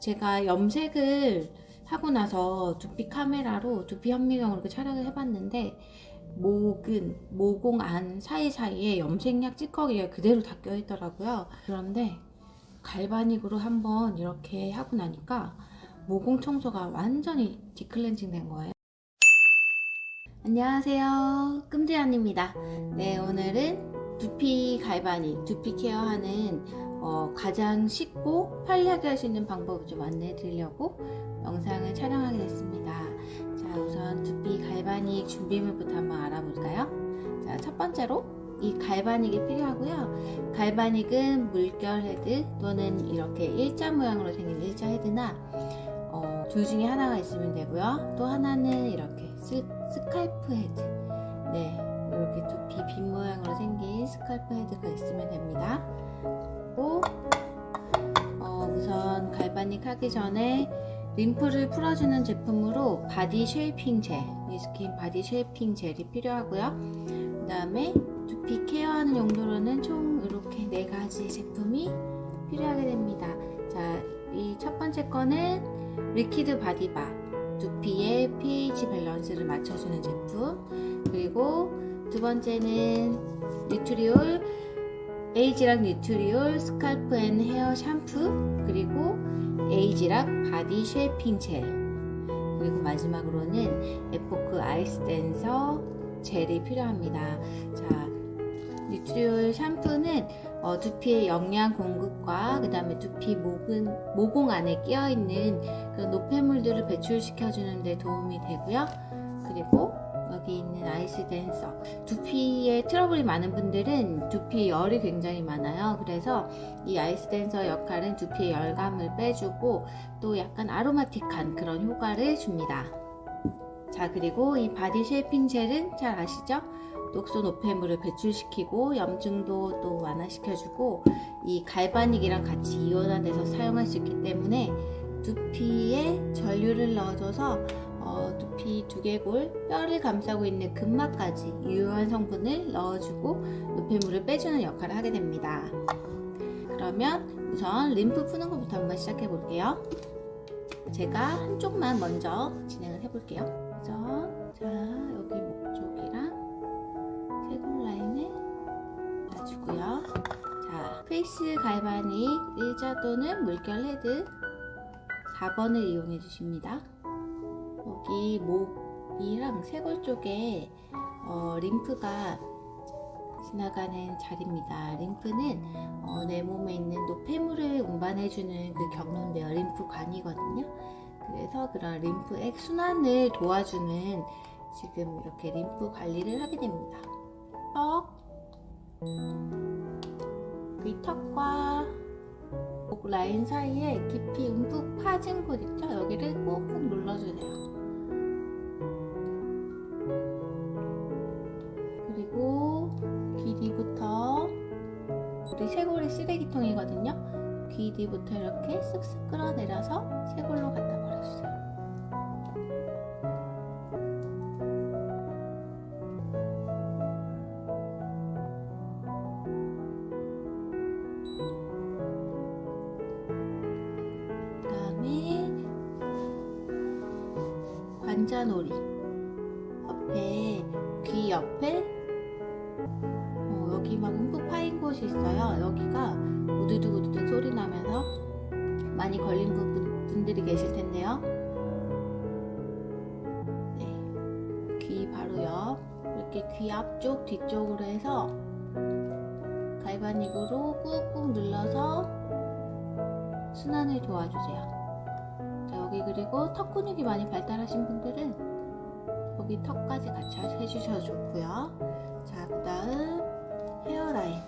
제가 염색을 하고 나서 두피 카메라로 두피 현미경으로 촬영을 해봤는데 목은 모공 안 사이사이에 염색약 찌꺼기가 그대로 다 껴있더라고요. 그런데 갈바닉으로 한번 이렇게 하고 나니까 모공 청소가 완전히 디클렌징 된 거예요. 안녕하세요. 끔지안입니다. 네, 오늘은 두피 갈바닉, 두피 케어하는 어, 가장 쉽고 편리하게 할 수 있는 방법을 좀 안내해 드리려고 영상을 촬영하게 됐습니다. 자, 우선 두피 galvanic 준비물부터 한번 알아볼까요? 자, 첫 번째로 이 galvanic이 필요하고요. galvanic은 물결 헤드 또는 이렇게 일자 모양으로 생긴 일자 헤드나 어, 둘 중에 하나가 있으면 되고요. 또 하나는 이렇게 스, scalp 헤드. 네, 이렇게 두피 빗 모양으로 생긴 scalp 헤드가 있으면 됩니다. 그리고 어, 우선 galvanic 하기 전에 림프를 풀어주는 제품으로 body shaping gel, 뉴스킨 body shaping gel이 필요하고요. 그 다음에 두피 케어하는 용도로는 총 이렇게 네 가지 제품이 필요하게 됩니다. 자, 이 첫 번째 거는 liquid body bar, 두피의 pH 밸런스를 맞춰주는 제품. 그리고 두 번째는 뉴트리올 에이지락 뉴트리올 scalp and hair shampoo 그리고 에이지락 body shaping gel 그리고 마지막으로는 에포크 아이스 댄서 젤이 필요합니다. 자, 뉴트리올 샴푸는 어, 두피의 영양 공급과 그 다음에 두피 목은, 모공 안에 끼어있는 그런 노폐물들을 배출시켜주는 데 도움이 되고요. 그리고 여기 있는 아이스 댄서. 두피에 트러블이 많은 분들은 두피 열이 굉장히 많아요. 그래서 이 아이스 댄서 역할은 두피의 열감을 빼주고 또 약간 aromatic한 그런 효과를 줍니다. 자 그리고 이 body shaping gel은 잘 아시죠? 독소 노폐물을 배출시키고 염증도 또 완화시켜주고 이 galvanic이랑 같이 이온화돼서 사용할 수 있기 때문에 두피에 전류를 넣어줘서 어, 두피 두개골 뼈를 감싸고 있는 근막까지 유효한 성분을 넣어주고 노폐물을 빼주는 역할을 하게 됩니다. 그러면 우선 림프 푸는 것부터 한번 시작해 볼게요. 제가 한쪽만 먼저 진행을 해 볼게요. 그래서 자 여기 목 쪽이랑 쇄골 라인을 놔주고요. 자 face galvanic 일자 또는 물결 헤드 4번을 이용해 주십니다. 여기 목이랑 쇄골 쪽에 어, 림프가 지나가는 자리입니다. 림프는 어, 내 몸에 있는 노폐물을 운반해주는 그 경로인데요. 림프관이거든요. 그래서 그런 림프 액 순환을 도와주는 지금 이렇게 림프 관리를 하게 됩니다. 턱, 그 턱과 목 라인 사이에 깊이 움푹 파진 곳 있죠? 여기를 꾹꾹 눌러주세요. 쇄골이 쓰레기통이거든요. 귀 뒤부터 이렇게 쓱쓱 끌어내려서 쇄골로 갖다 버려주세요. 분, 분들이 계실 텐데요. 네, 귀 바로 옆 이렇게 귀 앞쪽 뒤쪽으로 해서 갈바닉으로 꾹꾹 눌러서 순환을 도와주세요. 자, 여기 그리고 턱 근육이 많이 발달하신 분들은 여기 턱까지 같이 해주셔도 좋고요. 자, 그 다음 헤어라인.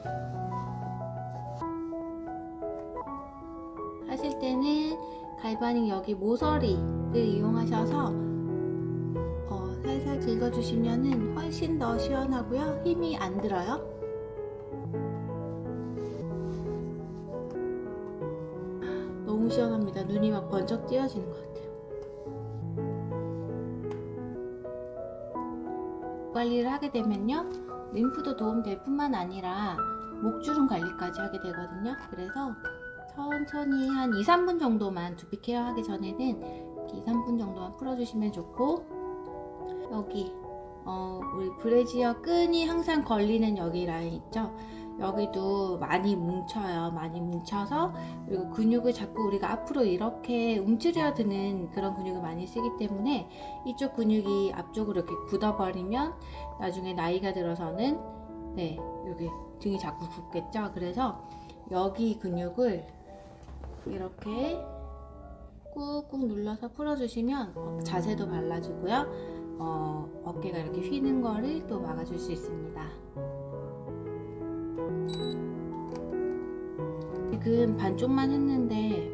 갈바닉 여기 모서리를 이용하셔서 어, 살살 긁어주시면 훨씬 더 시원하고요. 힘이 안 들어요. 너무 시원합니다. 눈이 막 번쩍 띄어지는 것 같아요. 관리를 하게 되면요. 림프도 도움될 뿐만 아니라 목주름 관리까지 하게 되거든요. 그래서 천천히 한 2, 3분 정도만 두피 케어 하기 전에는 이렇게 2, 3분 정도만 풀어주시면 좋고 여기 어, 우리 브래지어 끈이 항상 걸리는 여기 라인 있죠? 여기도 많이 뭉쳐요. 많이 뭉쳐서 그리고 근육을 자꾸 우리가 앞으로 이렇게 움츠려 드는 그런 근육을 많이 쓰기 때문에 이쪽 근육이 앞쪽으로 이렇게 굳어버리면 나중에 나이가 들어서는 네 여기 등이 자꾸 붓겠죠. 그래서 여기 근육을 이렇게 꾹꾹 눌러서 풀어주시면 어, 자세도 발라주고요. 어, 어깨가 이렇게 휘는 거를 또 막아줄 수 있습니다. 지금 반쪽만 했는데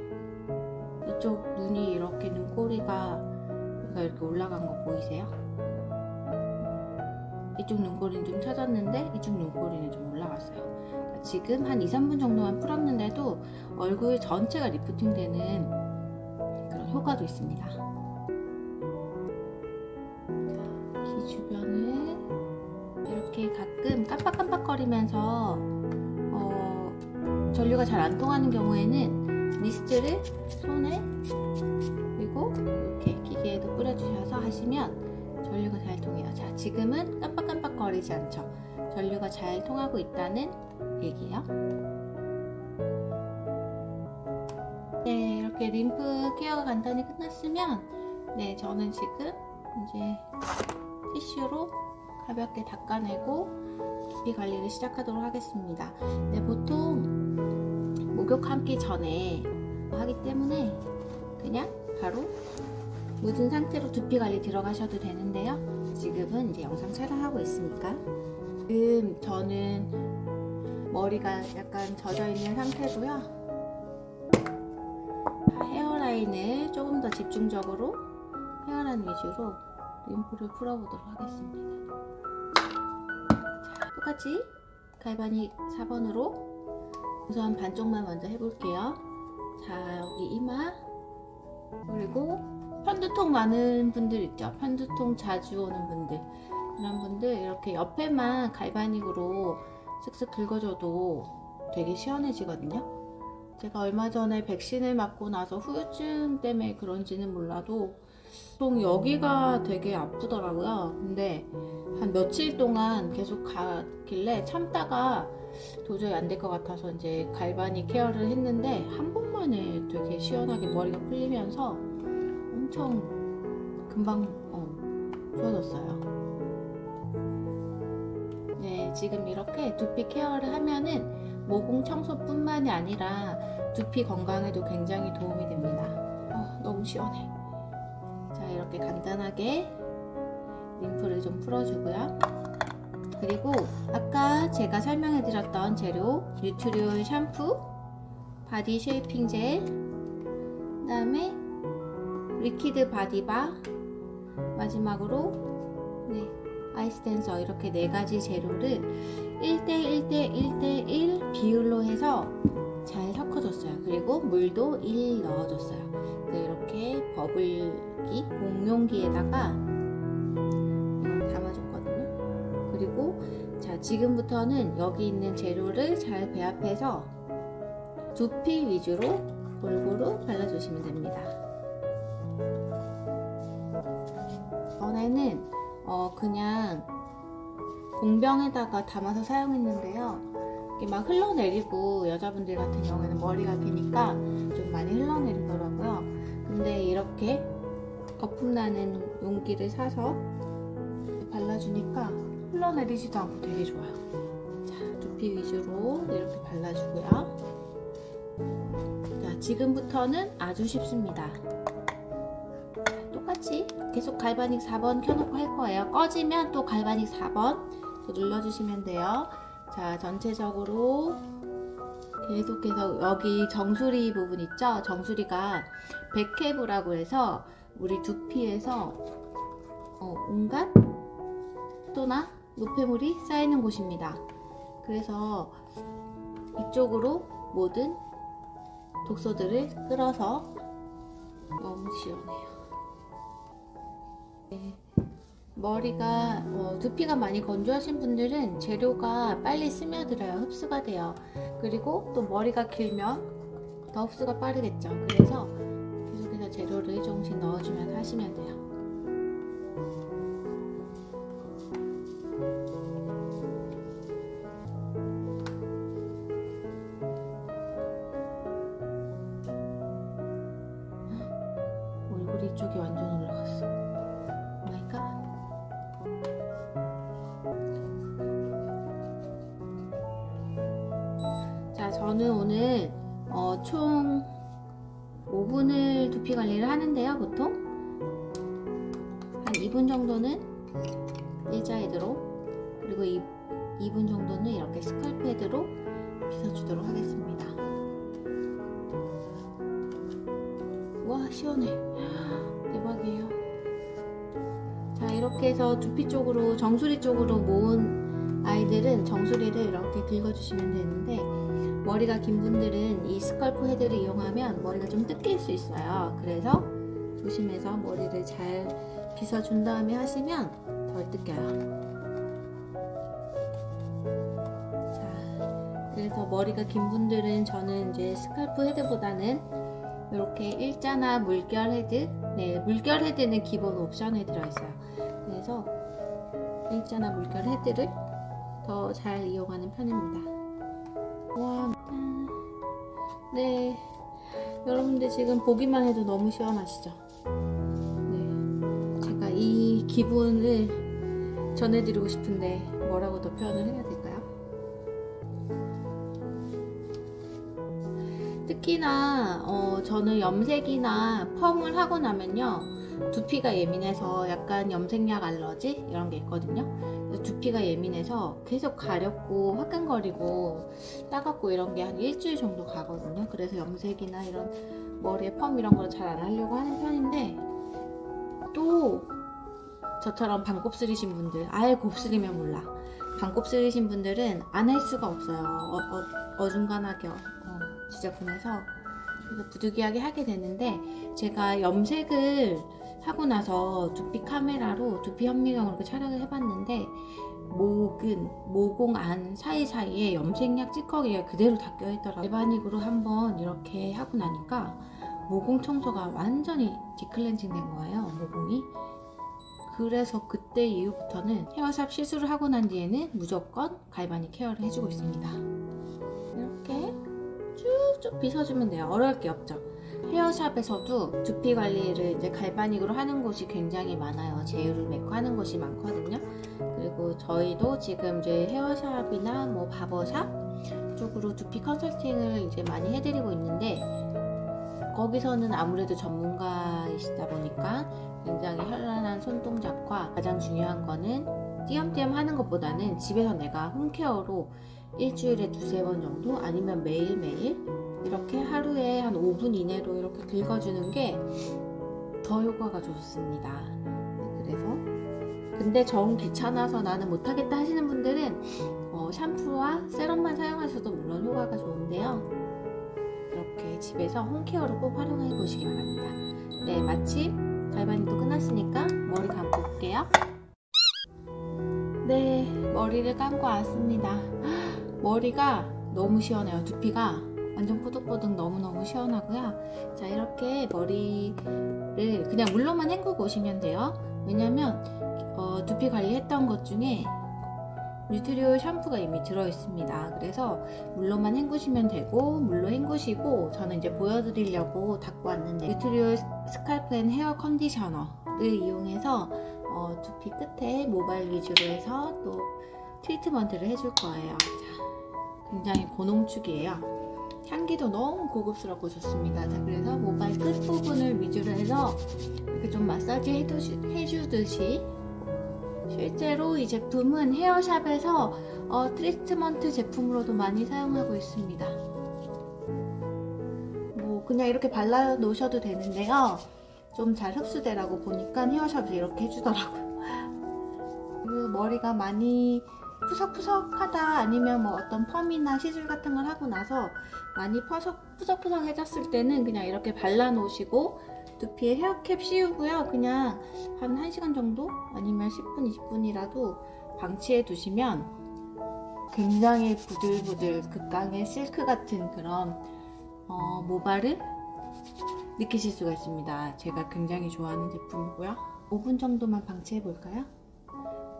이쪽 눈이 이렇게 눈꼬리가 이렇게 올라간 거 보이세요? 이쪽 눈꼬리는 좀 처졌는데 이쪽 눈꼬리는 좀 올라갔어요. 지금 한 2, 3분 정도만 풀었는데도 얼굴 전체가 리프팅 되는 그런 효과도 있습니다. 귀 주변을 이렇게 가끔 깜빡깜빡거리면서 어, 전류가 잘 안 통하는 경우에는 미스트를 손에 그리고 이렇게 기계에도 뿌려주셔서 하시면 전류가 잘 통해요. 자, 지금은 깜빡깜빡거리지 않죠. 전류가 잘 통하고 있다는 얘기예요. 네, 이렇게 림프 케어가 간단히 끝났으면 네, 저는 지금 이제 티슈로 가볍게 닦아내고 두피 관리를 시작하도록 하겠습니다. 네, 보통 목욕 감기 전에 하기 때문에 그냥 바로 묻은 상태로 두피 관리 들어가셔도 되는데요. 지금은 이제 영상 촬영하고 있으니까 지금 저는 머리가 약간 젖어 있는 상태고요. 헤어라인을 조금 더 집중적으로 헤어라인 위주로 림프를 풀어보도록 하겠습니다. 자, 똑같이 갈바닉 4번으로 우선 반쪽만 먼저 해볼게요. 자, 여기 이마 그리고 편두통 많은 분들 있죠. 편두통 자주 오는 분들 이런 분들 이렇게 옆에만 갈바닉으로 쓱쓱 긁어줘도 되게 시원해지거든요. 제가 얼마 전에 백신을 맞고 나서 후유증 때문에 그런지는 몰라도 보통 여기가 되게 아프더라고요. 근데 한 며칠 동안 계속 가길래 참다가 도저히 안 될 것 같아서 이제 갈바닉 케어를 했는데 한 번만에 되게 시원하게 머리가 풀리면서 엄청 금방 어, 좋아졌어요. 네, 지금 이렇게 두피 케어를 하면은 모공 청소뿐만이 아니라 두피 건강에도 굉장히 도움이 됩니다. 어, 너무 시원해. 자, 이렇게 간단하게 림프를 좀 풀어주고요. 그리고 아까 제가 설명해 드렸던 재료 뉴트리올 샴푸, body shaping gel, 그 다음에 liquid body bar, 마지막으로 네, 아이스 댄서 이렇게 네 가지 재료를 1대1대 1대1 비율로 해서 잘 섞어줬어요. 그리고 물도 1 넣어줬어요. 네, 이렇게 버블기 공용기에다가 담아줬거든요. 그리고 자 지금부터는 여기 있는 재료를 잘 배합해서 두피 위주로 골고루 발라주시면 됩니다. 전에는 어 그냥 공병에다가 담아서 사용했는데요. 이게 막 흘러내리고 여자분들 같은 경우에는 머리가 기니까 좀 많이 흘러내리더라고요. 근데 이렇게 거품 나는 용기를 사서 발라주니까 흘러내리지도 않고 되게 좋아요. 자, 두피 위주로 이렇게 발라주고요. 자, 지금부터는 아주 쉽습니다. 계속 갈바닉 4번 켜놓고 할 거예요. 꺼지면 또 갈바닉 4번 눌러주시면 돼요. 자, 전체적으로 계속해서 여기 정수리 부분 있죠? 정수리가 백회부라고 해서 우리 두피에서 어, 온갖 또나 노폐물이 쌓이는 곳입니다. 그래서 이쪽으로 모든 독소들을 끌어서 너무 시원해요. 네. 머리가 어, 두피가 많이 건조하신 분들은 재료가 빨리 스며들어요. 흡수가 돼요. 그리고 또 머리가 길면 더 흡수가 빠르겠죠. 그래서 계속해서 재료를 조금씩 넣어주면서 하시면 돼요. 저는 오늘 어, 총 5분을 두피 관리를 하는데요, 보통. 한 2분 정도는 일자헤드로, 그리고 2, 2분 정도는 이렇게 스컬프 헤드로 빗어주도록 하겠습니다. 와, 시원해. 대박이에요. 자, 이렇게 해서 두피 쪽으로, 정수리 쪽으로 모은 아이들은 정수리를 이렇게 긁어주시면 되는데, 머리가 긴 분들은 이 scalp 헤드를 이용하면 머리가 좀 뜯길 수 있어요. 그래서 조심해서 머리를 잘 빗어준 다음에 하시면 덜 뜯겨요. 자, 그래서 머리가 긴 분들은 저는 이제 scalp 헤드보다는 이렇게 일자나 물결 헤드, 네, 물결 헤드는 기본 옵션에 들어있어요. 그래서 일자나 물결 헤드를 더 잘 이용하는 편입니다. 와, 짠. 네. 여러분들 지금 보기만 해도 너무 시원하시죠? 네. 제가 이 기분을 전해드리고 싶은데 뭐라고 더 표현을 해야 될까요? 특히나 어, 저는 염색이나 펌을 하고 나면요 두피가 예민해서 약간 염색약 알러지 이런 게 있거든요 두피가 예민해서 계속 가렵고 화끈거리고 따갑고 이런 게 한 일주일 정도 가거든요. 그래서 염색이나 이런 머리에 펌 이런 걸 잘 안 하려고 하는 편인데 또 저처럼 반곱슬이신 분들 아예 곱슬이면 몰라. 반곱슬이신 분들은 안 할 수가 없어요. 어, 어, 중간하게 어, 지저분해서. 그래서 부득이하게 하게 되는데 제가 염색을 하고 나서 두피 카메라로 두피 현미경으로 촬영을 해봤는데 목은 모공 안 사이사이에 염색약 찌꺼기가 그대로 다 껴있더라고요 일반익으로 한번 이렇게 하고 나니까 모공 청소가 완전히 디클렌징 된 거예요 모공이 그래서 그때 이후부터는 헤어샵 시술을 하고 난 뒤에는 무조건 갈바닉 케어를 해주고 있습니다 이렇게 쭉쭉 빗어주면 돼요. 어려울 게 없죠. 헤어샵에서도 두피 관리를 이제 갈바닉으로 하는 곳이 굉장히 많아요. 제휴를 맺고 하는 곳이 많거든요. 그리고 저희도 지금 이제 헤어샵이나 뭐 바버샵 쪽으로 두피 컨설팅을 이제 많이 해드리고 있는데 거기서는 아무래도 전문가이시다 보니까 굉장히 현란한 손동작과 가장 중요한 거는 띄엄띄엄 하는 것보다는 집에서 내가 홈케어로 일주일에 두세 번 정도 아니면 매일매일 이렇게 하루에 한 5분 이내로 이렇게 긁어주는 게 더 효과가 좋습니다. 네, 그래서 근데 정 귀찮아서 나는 못하겠다 하시는 분들은 어, 샴푸와 세럼만 사용하셔도 물론 효과가 좋은데요. 이렇게 집에서 홈케어로 꼭 활용해 보시기 바랍니다. 네, 마침 갈바닉도 끝났으니까 머리 감고 올게요. 네, 머리를 감고 왔습니다. 머리가 너무 시원해요. 두피가 완전 뽀득뽀득 너무너무 시원하고요. 자, 이렇게 머리를 그냥 물로만 헹구고 오시면 돼요. 왜냐면 어, 두피 관리했던 것 중에 뉴트리올 샴푸가 이미 들어있습니다. 그래서 물로만 헹구시면 되고 물로 헹구시고 저는 이제 보여드리려고 갖고 왔는데 뉴트리올 스칼프 앤 헤어 컨디셔너를 이용해서 어, 두피 끝에 모발 위주로 해서 또 트리트먼트를 해줄 거예요. 자, 굉장히 고농축이에요. 향기도 너무 고급스럽고 좋습니다. 자, 그래서 모발 끝부분을 위주로 해서 이렇게 좀 마사지 해두시, 해주듯이 실제로 이 제품은 헤어샵에서 어, 트리트먼트 제품으로도 많이 사용하고 있습니다. 뭐 그냥 이렇게 발라 놓으셔도 되는데요. 좀 잘 흡수되라고 보니까 헤어샵에서 이렇게 해주더라고요. 그리고 머리가 많이 푸석푸석하다 아니면 뭐 어떤 펌이나 시술 같은 걸 하고 나서 많이 푸석, 푸석푸석해졌을 때는 그냥 이렇게 발라 놓으시고 두피에 헤어캡 씌우고요. 그냥 한 1시간 정도 아니면 10분, 20분이라도 방치해 두시면 굉장히 부들부들 극강의 실크 같은 그런 어, 모발을 느끼실 수가 있습니다. 제가 굉장히 좋아하는 제품이고요. 5분 정도만 방치해 볼까요?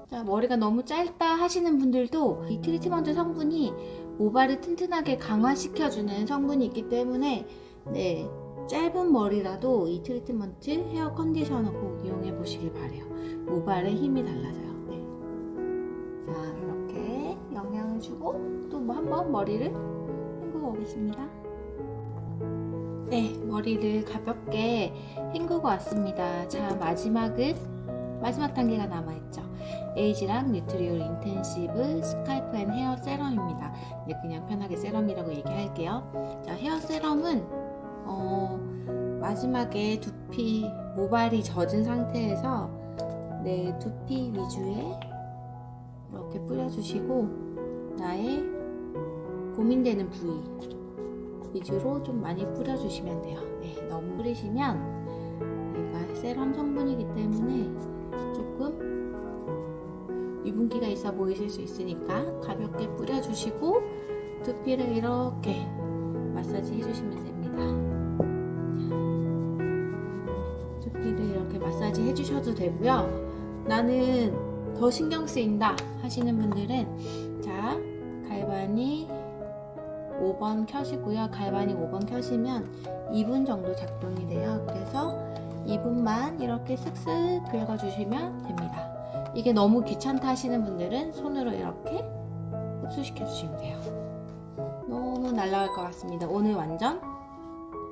자, 머리가 너무 짧다 하시는 분들도 이 트리트먼트 성분이 모발을 튼튼하게 강화시켜주는 성분이 있기 때문에 네, 짧은 머리라도 이 트리트먼트 헤어 컨디셔너 꼭 이용해 보시길 바래요. 모발에 힘이 달라져요. 네. 자, 이렇게 영양을 주고 또 뭐 한번 머리를 헹구고 오겠습니다. 네, 머리를 가볍게 헹구고 왔습니다. 자, 마지막은 마지막 단계가 남아있죠. 에이지랑 뉴트리올 인텐시브 스칼프 앤 헤어 세럼입니다. 네, 그냥 편하게 세럼이라고 얘기할게요. 자, 헤어 세럼은 어, 마지막에 두피 모발이 젖은 상태에서 네, 두피 위주에 이렇게 뿌려주시고 나의 고민되는 부위 위주로 좀 많이 뿌려주시면 돼요. 네, 너무 뿌리시면 얘가 세럼 성분이기 때문에 조금 유분기가 있어 보이실 수 있으니까 가볍게 뿌려주시고 두피를 이렇게 마사지 해주시면 됩니다. 자, 두피를 이렇게 마사지 해주셔도 되고요. 나는 더 신경 쓰인다 하시는 분들은 자 갈바니 5번 켜시고요. 갈바니 5번 켜시면 2분 정도 작동이 돼요. 그래서 2분만 이렇게 쓱쓱 긁어주시면 됩니다. 이게 너무 귀찮다 하시는 분들은 손으로 이렇게 흡수시켜 주시면 돼요. 너무 날라갈 것 같습니다. 오늘 완전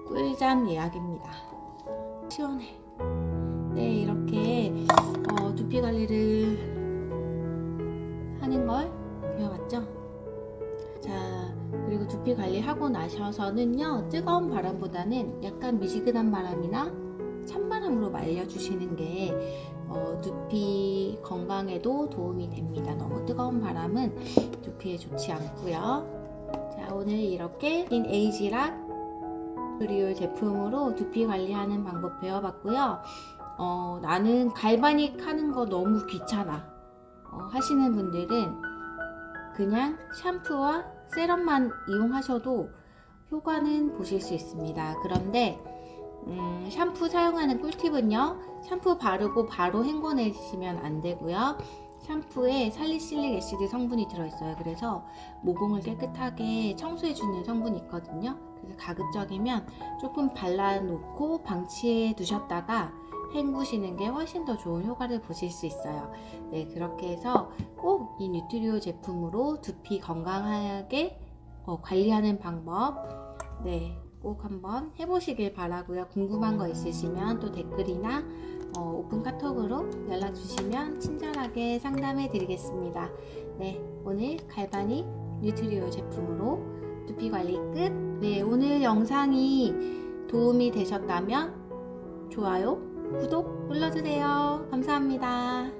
꿀잠 예약입니다. 시원해. 네, 이렇게 어, 두피 관리를 하는 걸 배워봤죠? 자, 그리고 두피 관리하고 나셔서는요, 뜨거운 바람보다는 약간 미지근한 바람이나 찬바람으로 말려주시는 게 어, 두피 건강에도 도움이 됩니다. 너무 뜨거운 바람은 두피에 좋지 않고요. 자, 오늘 이렇게 인 에이지락 그리올 제품으로 두피 관리하는 방법 배워봤고요. 어, 나는 갈바닉 하는 거 너무 귀찮아 어, 하시는 분들은 그냥 샴푸와 세럼만 이용하셔도 효과는 보실 수 있습니다. 그런데 음, 샴푸 사용하는 꿀팁은요. 샴푸 바르고 바로 헹궈내시면 안 되고요. 샴푸에 살리실릭 애시드 성분이 들어있어요. 그래서 모공을 깨끗하게 청소해주는 성분이 있거든요. 그래서 가급적이면 조금 발라놓고 방치해 두셨다가 헹구시는 게 훨씬 더 좋은 효과를 보실 수 있어요. 네, 그렇게 해서 꼭 이 뉴트리오 제품으로 두피 건강하게 어, 관리하는 방법 네, 꼭 한번 해보시길 바라고요. 궁금한 거 있으시면 또 댓글이나 어, 오픈 카톡으로 연락 주시면 친절하게 상담해 드리겠습니다. 네, 오늘 갈바닉 뉴트리오 제품으로 두피 관리 끝. 네, 오늘 영상이 도움이 되셨다면 좋아요, 구독 눌러주세요. 감사합니다.